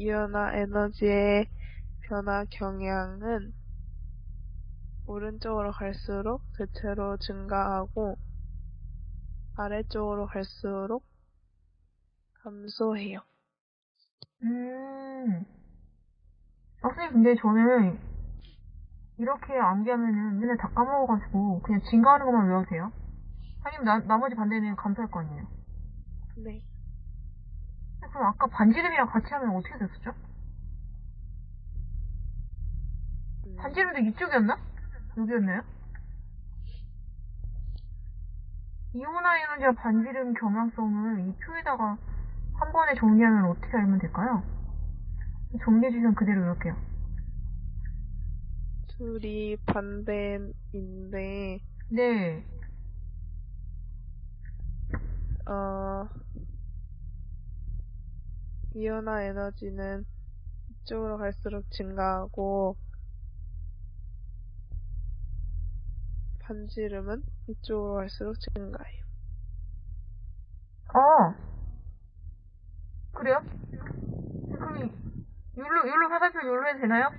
이온화 에너지의 변화 경향은 오른쪽으로 갈수록 대체로 증가하고 아래쪽으로 갈수록 감소해요. 음. 아, 선생님, 근데 저는 이렇게 암기하면은 맨날 다 까먹어가지고 그냥 증가하는 것만 외워도 돼요? 아니면 나, 나머지 반대는 감소할 거 아니에요? 네. 그럼 아까 반지름이랑 같이 하면 어떻게 됐었죠? 음, 반지름도 이쪽이었나? 여기였나요? 이온화 에너지와 반지름 경향성을 이 표에다가 한 번에 정리하면 어떻게 알면 될까요? 정리해 주시면 그대로 외울게요. 둘이 반대인데, 네. 어, 이온화 에너지는 이쪽으로 갈수록 증가하고, 반지름은 이쪽으로 갈수록 증가해요. 어. 그래요? 그럼 이- 요로, 요로 화살표 요로 해도 되나요?